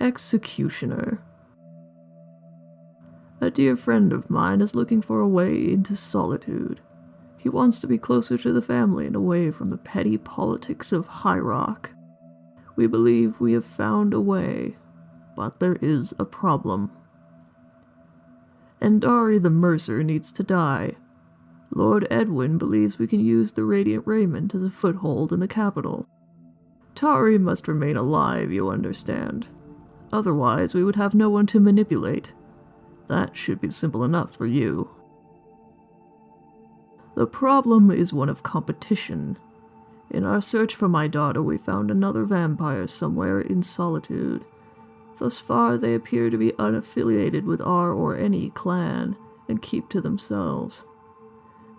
Executioner. A dear friend of mine is looking for a way into solitude. He wants to be closer to the family and away from the petty politics of High Rock. We believe we have found a way, but there is a problem. Endarie the Mercer needs to die. Lord Edwin believes we can use the Radiant Raiment as a foothold in the capital. Taarie must remain alive, you understand. Otherwise, we would have no one to manipulate. That should be simple enough for you. The problem is one of competition. In our search for my daughter, we found another vampire somewhere in solitude. Thus far, they appear to be unaffiliated with our or any clan, and keep to themselves.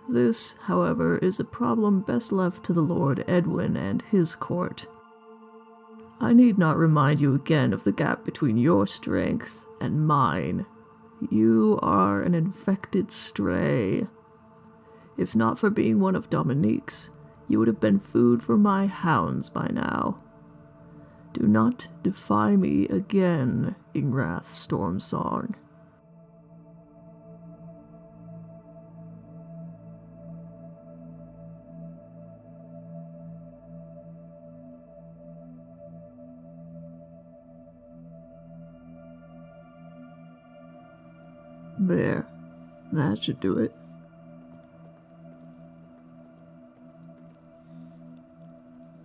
This, however, is a problem best left to the Lord Edwin and his court. I need not remind you again of the gap between your strength and mine. You are an infected stray. If not for being one of Dominique's, you would have been food for my hounds by now. Do not defy me again, Ingrath Stormsong. There. That should do it.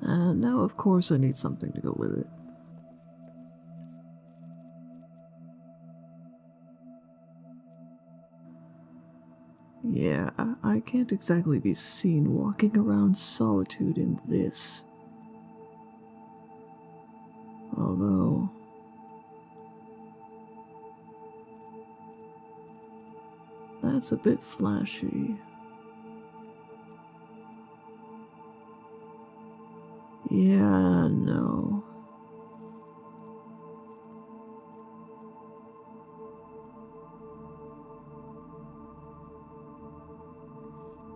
And now, of course, I need something to go with it. Yeah, I can't exactly be seen walking around solitude in this. Although... That's a bit flashy. Yeah, no.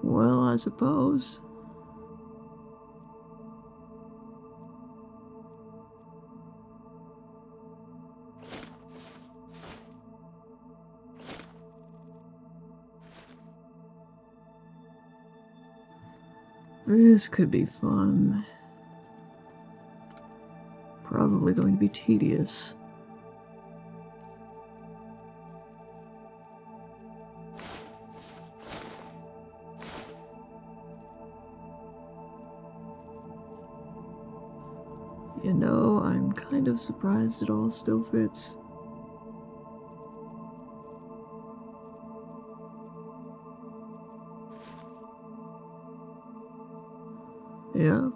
Well, I suppose. This could be fun. Probably going to be tedious. You know, I'm kind of surprised it all still fits. Yeah,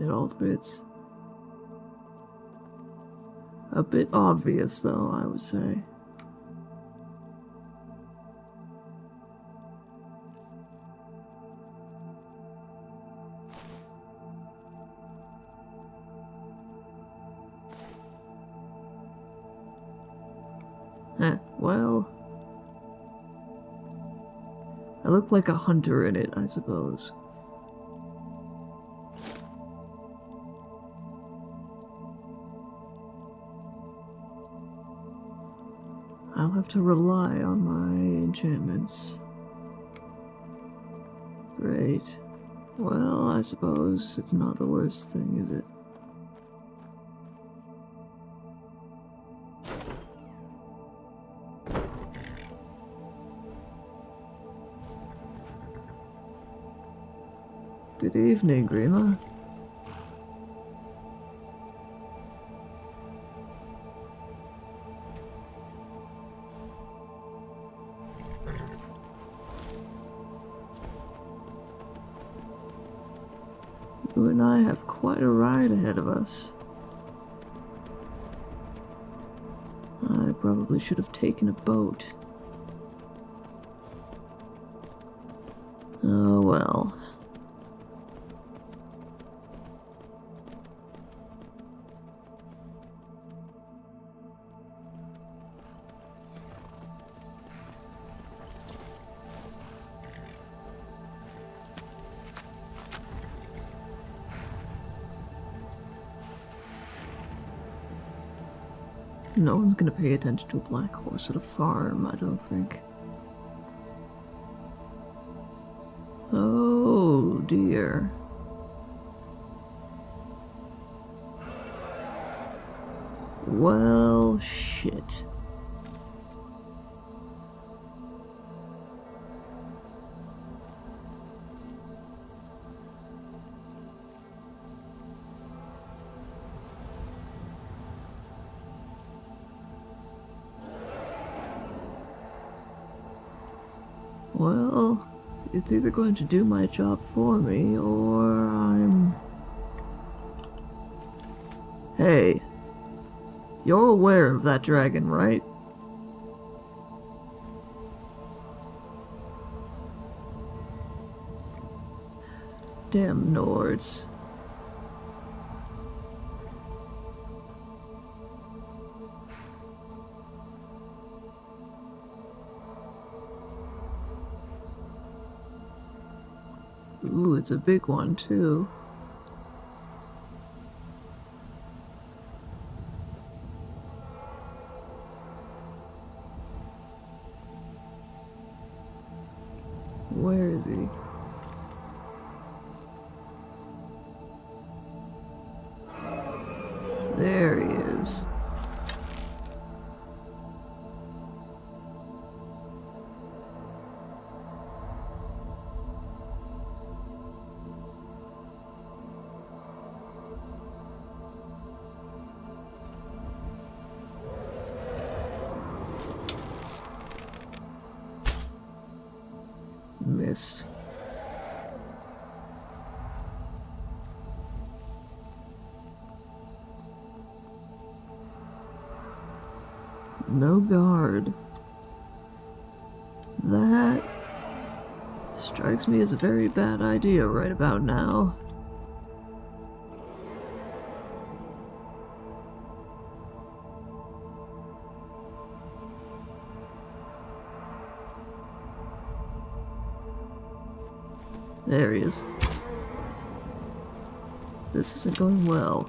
it all fits. A bit obvious, though, I would say. Eh, well... I look like a hunter in it, I suppose. Have to rely on my enchantments. Great. Well, I suppose it's not the worst thing, is it? Good evening, Grima. Us. I probably should have taken a boat. Oh well. No one's gonna pay attention to a black horse at a farm, I don't think. Oh dear. Well, shit. Well, it's either going to do my job for me, or I'm... Hey, you're aware of that dragon, right? Damn Nords. It's a big one, too. Missed. No guard. That strikes me as a very bad idea right about now. There he is. This isn't going well.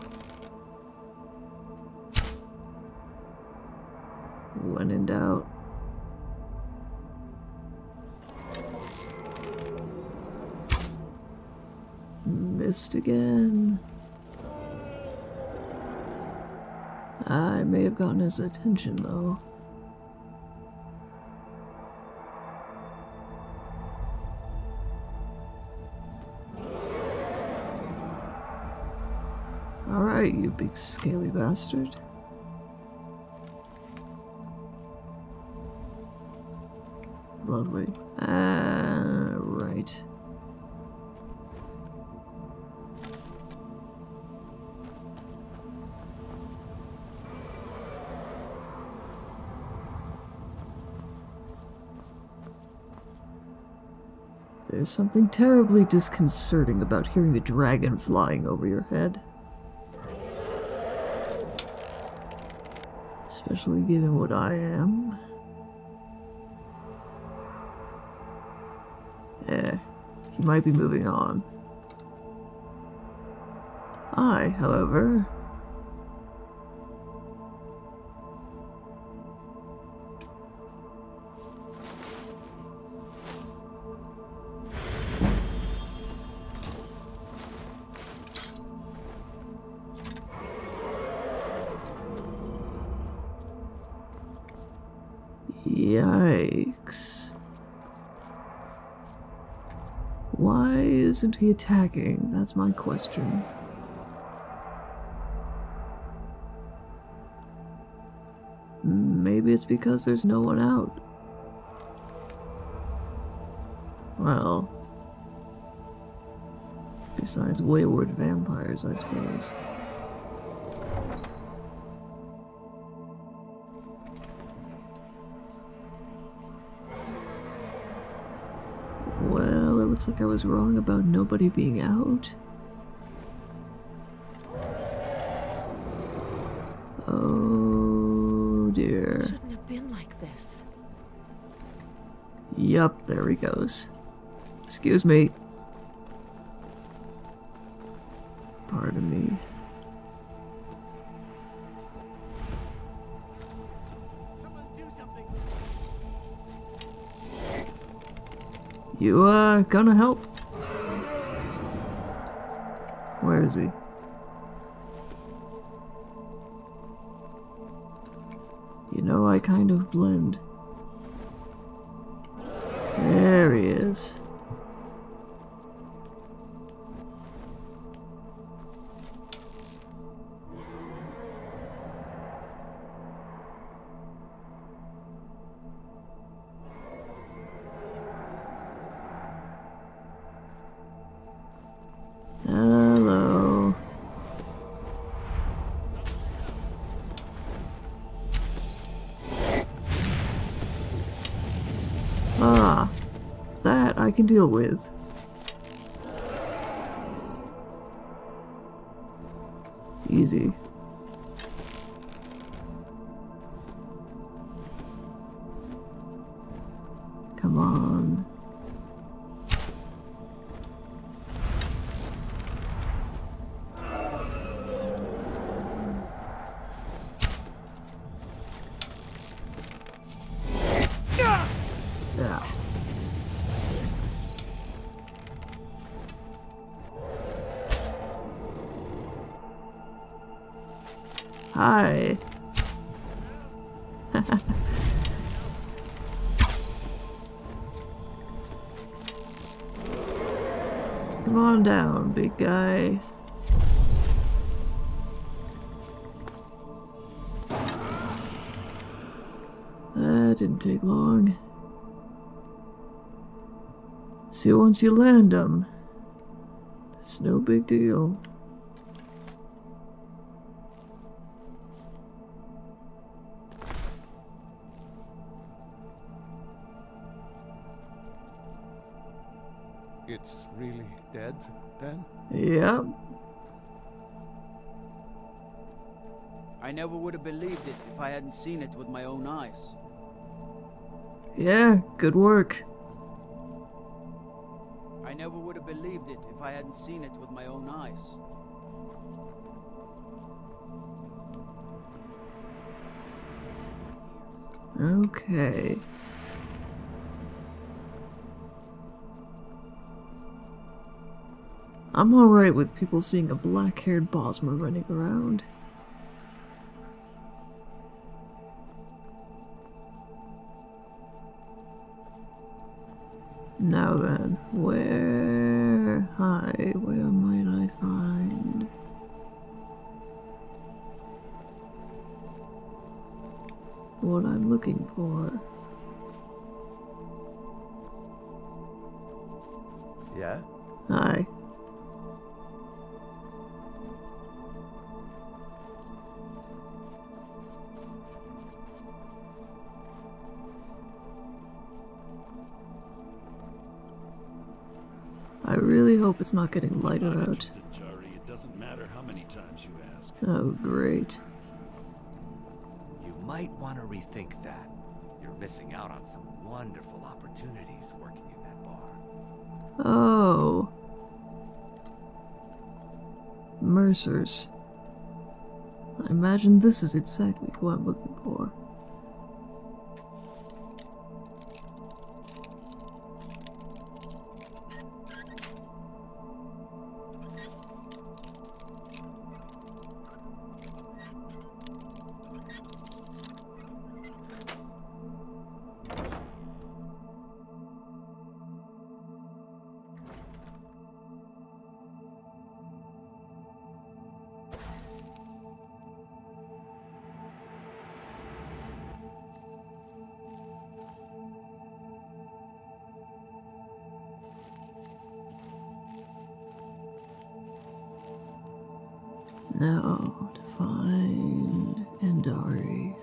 When in doubt. Missed again. I may have gotten his attention though. Alright, you big scaly bastard. Lovely. Ah, right. There's something terribly disconcerting about hearing a dragon flying over your head. Especially given what I am. Eh, he might be moving on. I, however... Why isn't he attacking? That's my question. Maybe it's because there's no one out. Well, besides wayward vampires, I suppose. Looks like I was wrong about nobody being out. Oh dear. Shouldn't have been like this. Yup, there he goes. Excuse me. Me. Uh, gonna help? Where is he? You know, I kind of blend. There he is. Can deal with. Easy. Didn't take long. See, once you land them, it's no big deal. It's really dead, then? Yep. I never would have believed it if I hadn't seen it with my own eyes. Yeah, good work. I never would have believed it if I hadn't seen it with my own eyes. Okay. I'm alright with people seeing a black haired Bosmer running around. Now then, where... Hi, where might I find... What I'm looking for. Yeah? Hi. Really hope it's not getting lighter Not out. It doesn't matter how many times you ask. Oh, great. You might want to rethink that. You're missing out on some wonderful opportunities working in that bar. Oh. Mercer's. I imagine this is exactly who I'm looking for. Now to find Endarie.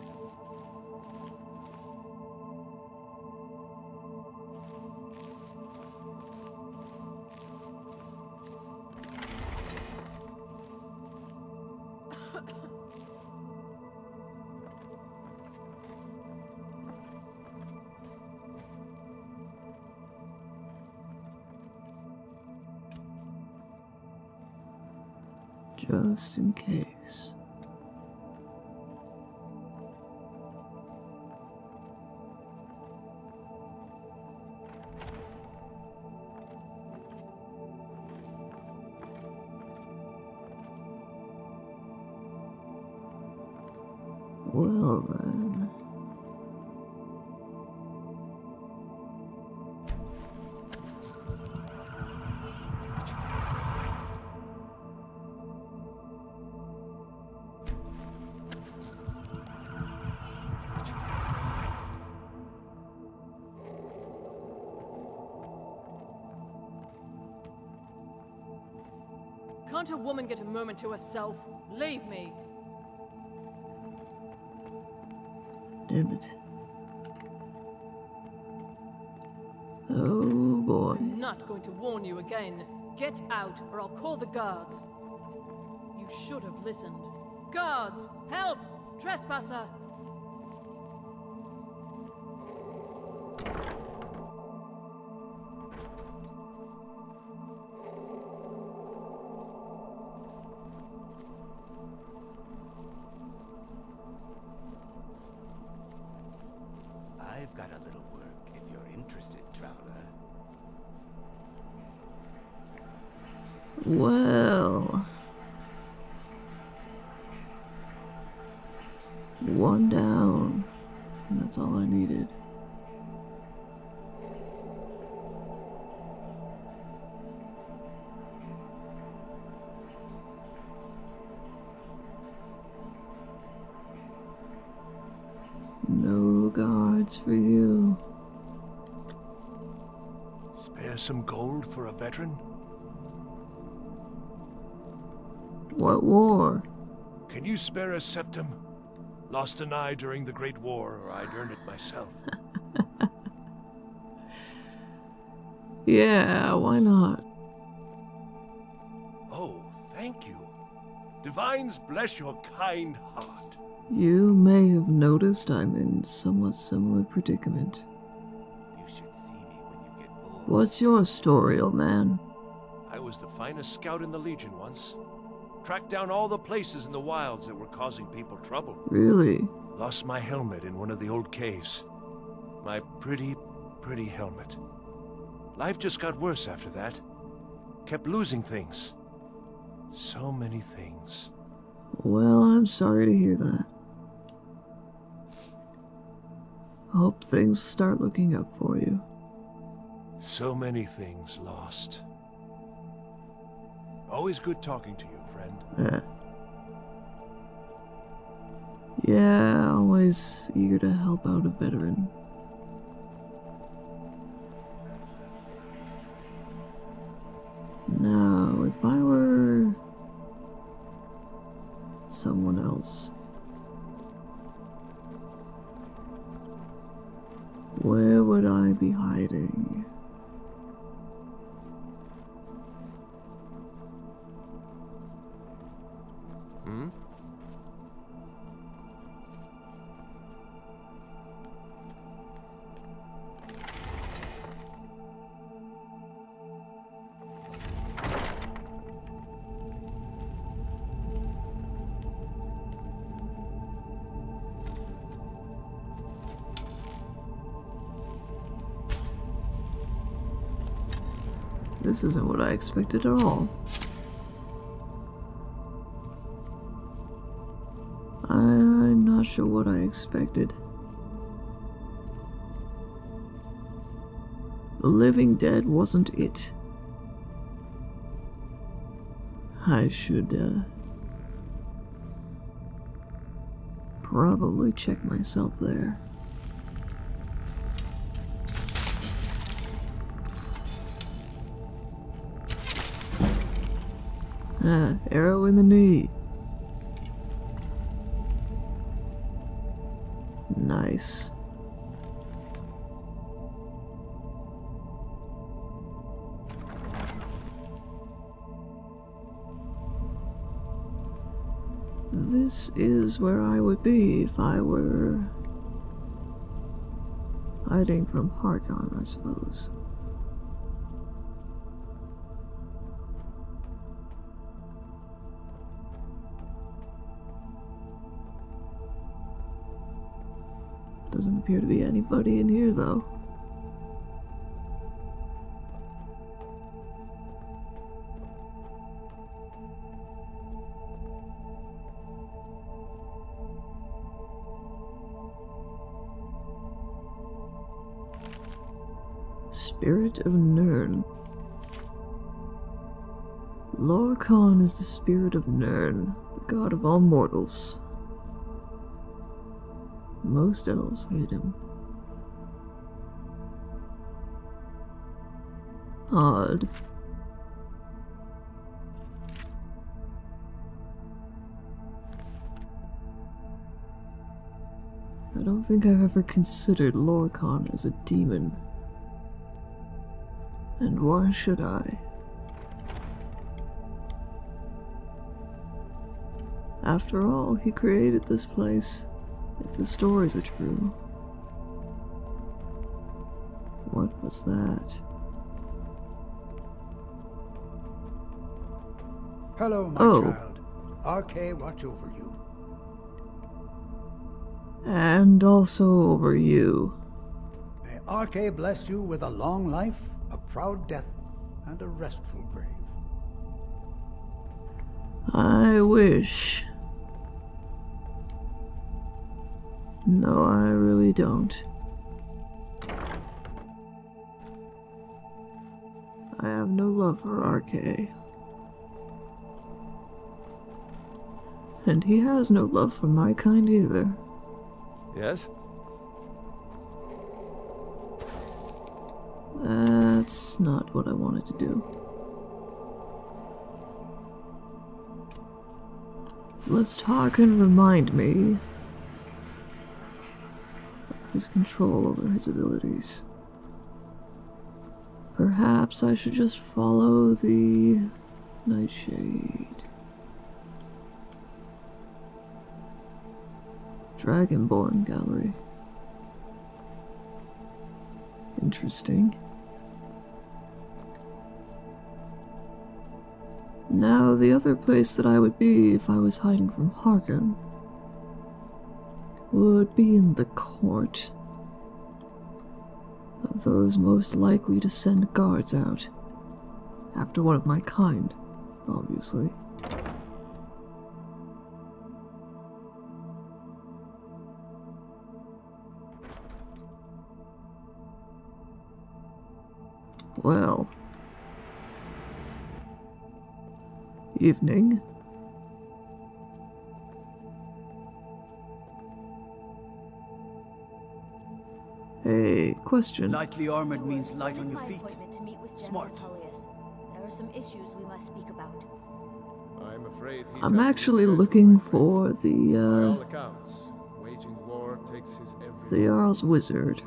Can't a woman get a moment to herself? Leave me. Damn it. Oh boy. I'm not going to warn you again. Get out, or I'll call the guards. You should have listened. Guards! Help! Trespasser! Guards for you. Spare some gold for a veteran? What war? Can you spare a septim? Lost an eye during the Great War, or I'd earn it myself. Yeah, why not? Oh, thank you. Divines bless your kind heart. You may have noticed I'm in somewhat similar predicament. You should see me when you get bored. What's your story, old man? I was the finest scout in the Legion once. Tracked down all the places in the wilds that were causing people trouble. Really? Lost my helmet in one of the old caves. My pretty, pretty helmet. Life just got worse after that. Kept losing things. So many things. Well, I'm sorry to hear that. Hope things start looking up for you. So many things lost. Always good talking to you, friend. Yeah. Yeah, always eager to help out a veteran. Now, if I were someone else, where would I be hiding? This isn't what I expected at all. I'm not sure what I expected. The living dead wasn't it. I should, uh. Probably check myself there. Arrow in the knee. Nice. This is where I would be if I were hiding from Harkon, I suppose. Doesn't appear to be anybody in here, though. Spirit of Nirn. Lorkhan is the spirit of Nirn, the god of all mortals. Most elves hate him. Odd. I don't think I've ever considered Lorkhan as a demon. And why should I? After all, he created this place, if the stories are true. What was that? Hello, my Oh. child. Arkay watch over you. And also over you. May Arkay bless you with a long life, a proud death, and a restful grave. I wish. No, I really don't. I have no love for Arkay. And he has no love for my kind either. Yes? That's not what I wanted to do. Let's talk and remind me his control over his abilities. Perhaps I should just follow the Nightshade. Dragonborn Gallery. Interesting. Now, the other place that I would be if I was hiding from Harkon would be in the court of those most likely to send guards out. After one of my kind, obviously. Well. Evening. Hey, question. Lightly armored means light on your feet. appointment to meet with General Smart. There are some issues we must speak about. I'm afraid he's I'm actually looking for the, all uh, accounts, war takes his the Jarl's Wizard.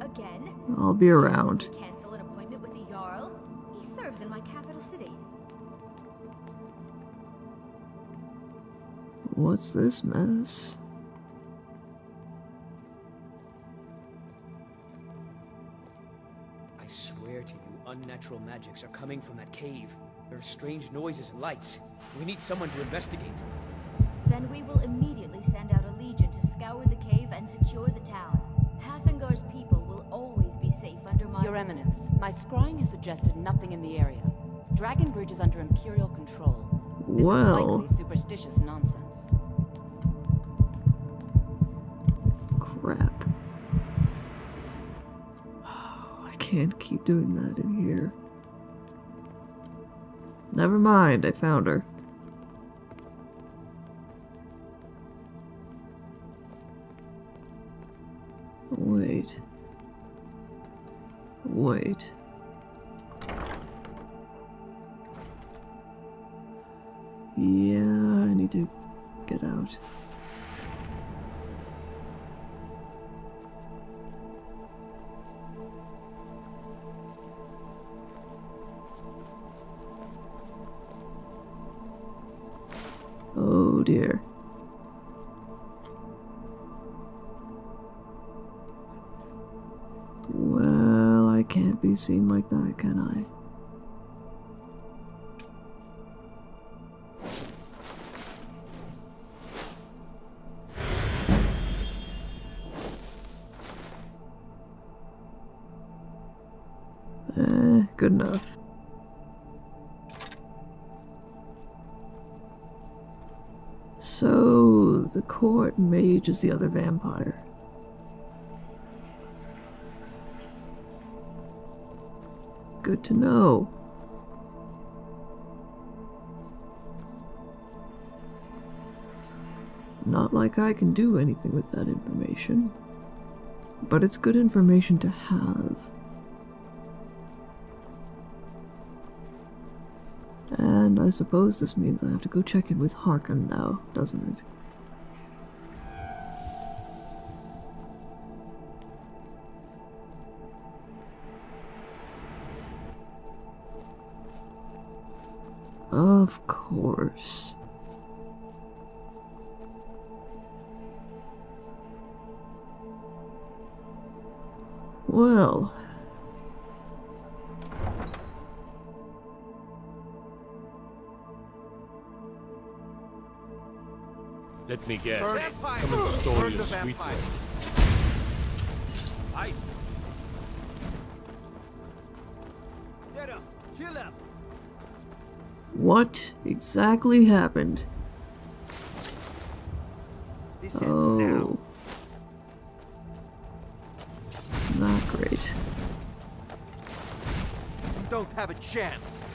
Again? I'll be around. cancel an appointment with the Jarl? He serves in my capital city. What's this mess? Unnatural magics are coming from that cave. There are strange noises and lights. We need someone to investigate. Then we will immediately send out a legion to scour the cave and secure the town. Haafingar's people will always be safe under my... Your Eminence, my scrying has suggested nothing in the area. Dragon Bridge is under Imperial control. This Well. is likely superstitious nonsense. Crap. Oh, I can't keep doing that in here. Never mind, I found her. Can't be seen like that, can I? Eh, good enough. So, the court mage is the other vampire. Good to know. Not like I can do anything with that information. But it's good information to have. And I suppose this means I have to go check in with Harkon now, doesn't it? Of course. Well. Let me guess. Burn it. Someone stole Burn your the sweet. Fight. Get him! Kill him! What exactly happened? This. Oh. Not great. You don't have a chance.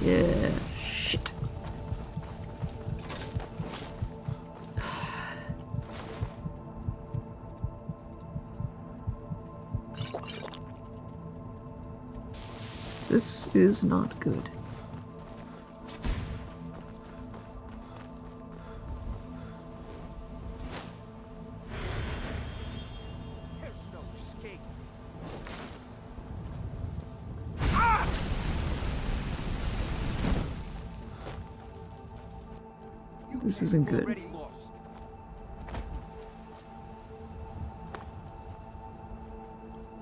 Yeah, is not good. This isn't good.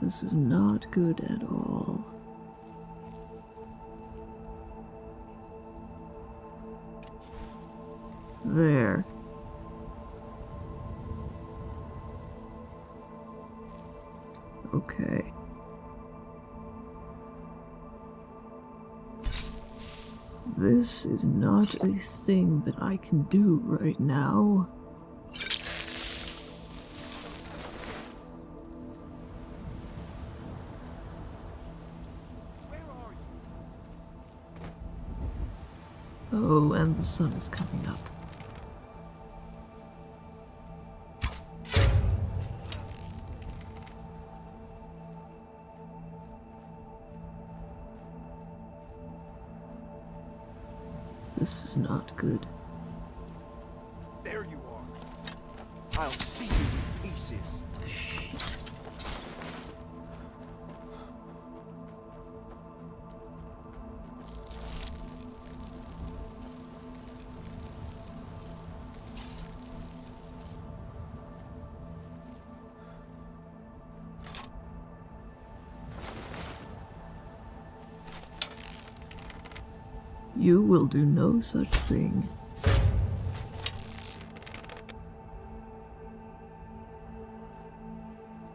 This is not good at all. There. Okay. This is not a thing that I can do right now. Oh, and the sun is coming up. This is not good. You will do no such thing.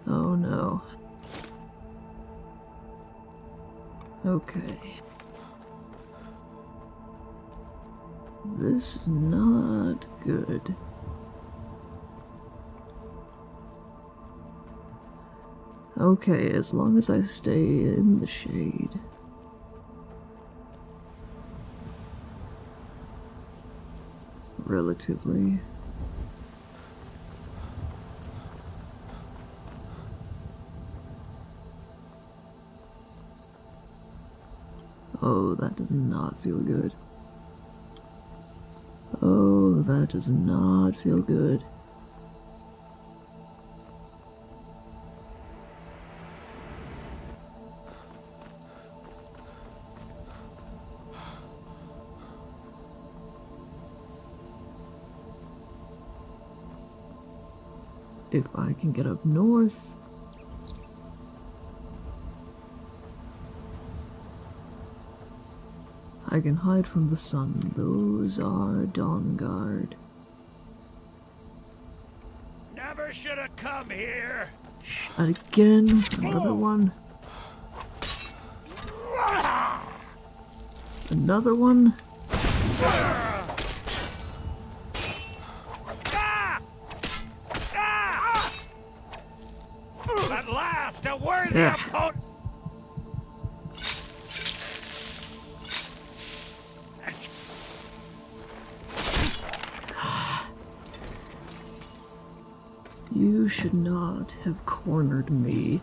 Oh no. Okay. This is not good. Okay, as long as I stay in the shade. Relatively. Oh, that does not feel good. Oh, that does not feel good. If I can get up north. I can hide from the sun. Those are Dawnguard. Never should have come here. Again, another oh. one. Another one. Yeah. You should not have cornered me.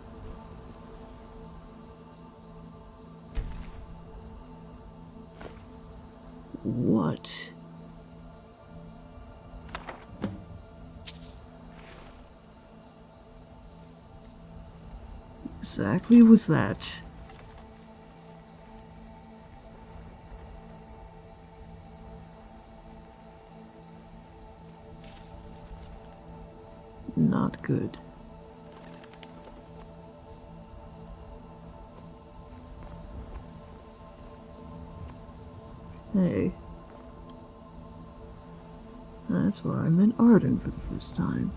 Exactly was that? Not good. Hey. That's where I met Arden for the first time.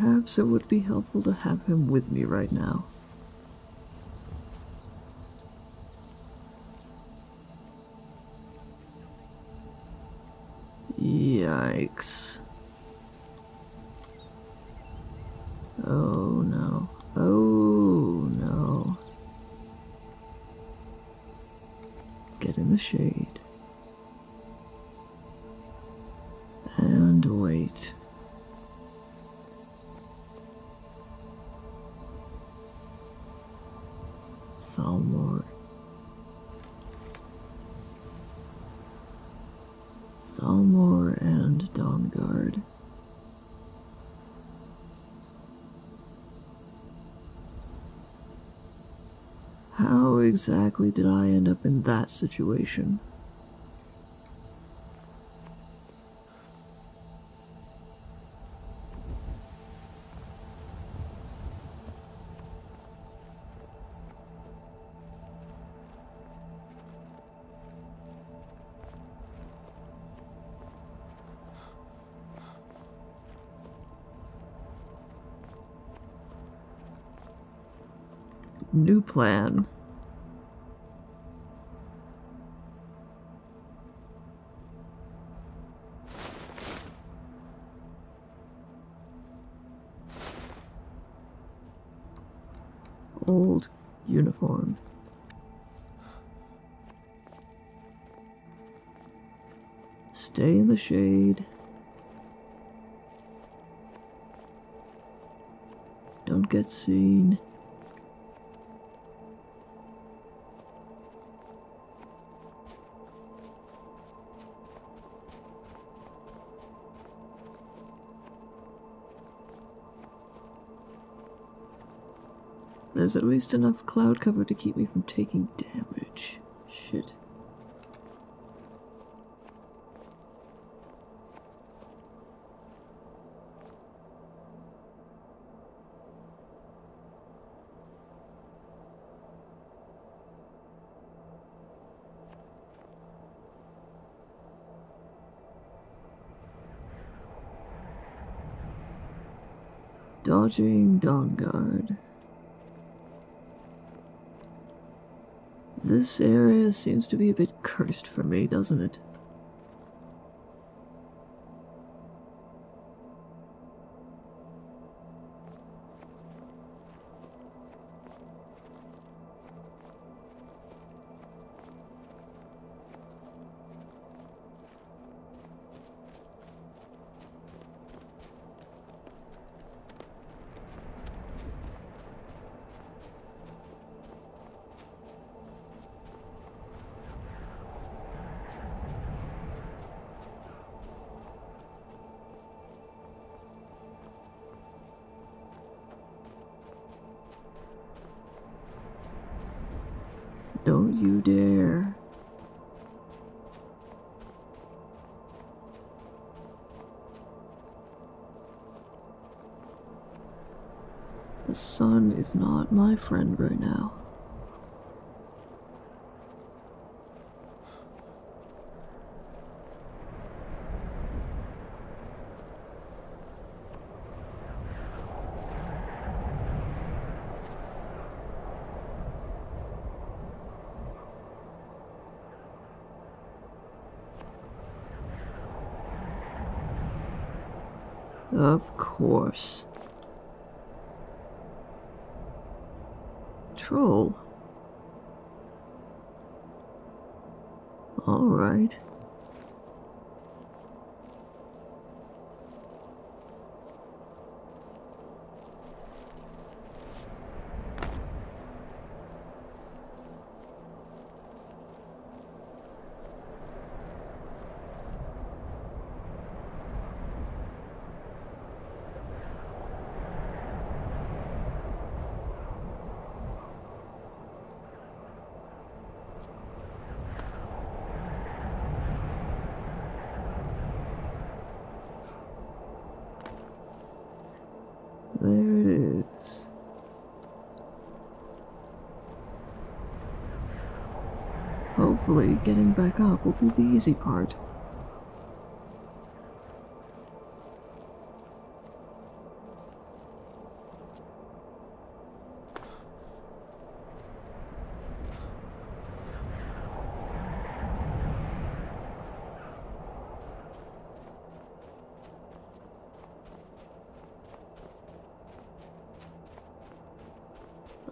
Perhaps it would be helpful to have him with me right now. Yikes. Exactly did I end up in that situation? New plan. Stay in the shade. Don't get seen. There's at least enough cloud cover to keep me from taking damage. Shit. Dodging Dawnguard. This area seems to be a bit cursed for me, doesn't it? not my friend right now. Of course. Troll. All right. There it is. Hopefully, getting back up will be the easy part.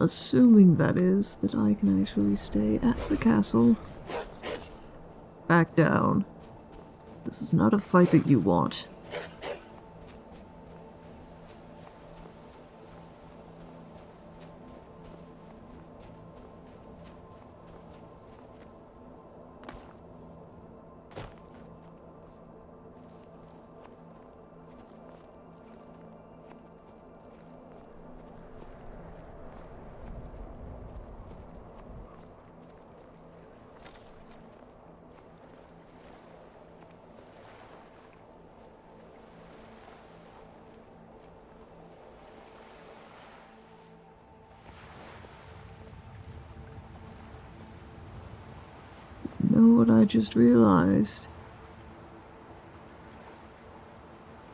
Assuming, that is, that I can actually stay at the castle. Down. This is not a fight that you want. Know what I just realized?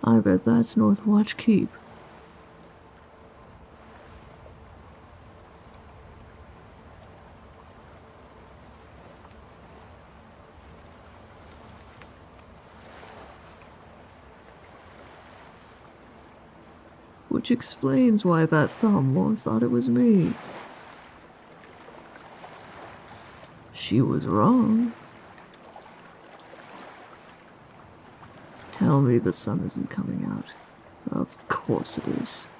I bet that's Northwatch Keep. Which explains why that Thalmor thought it was me. She was wrong. Tell me the sun isn't coming out. Of course it is.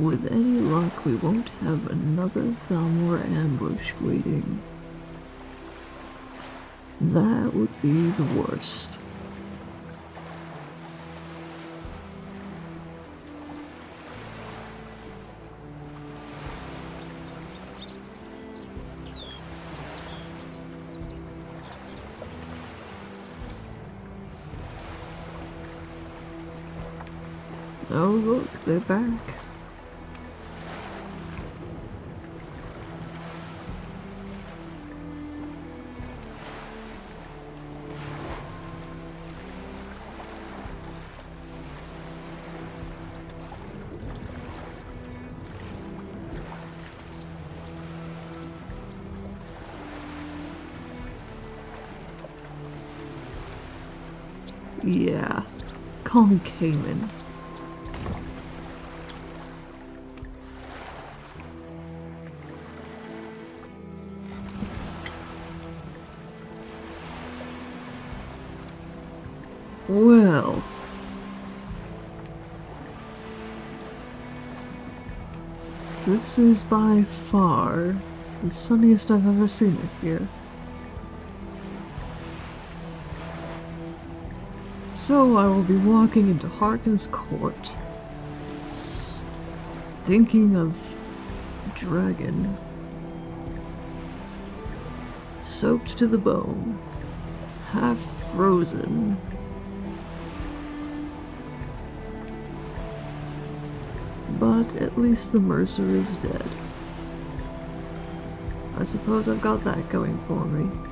With any luck, we won't have another Thalmor ambush waiting. That would be the worst. Oh look, they're back. Tommy Cayman. Well... This is by far the sunniest I've ever seen it here. So I will be walking into Harkon's court, stinking of dragon, soaked to the bone, half frozen. But at least the Mercer is dead. I suppose I've got that going for me.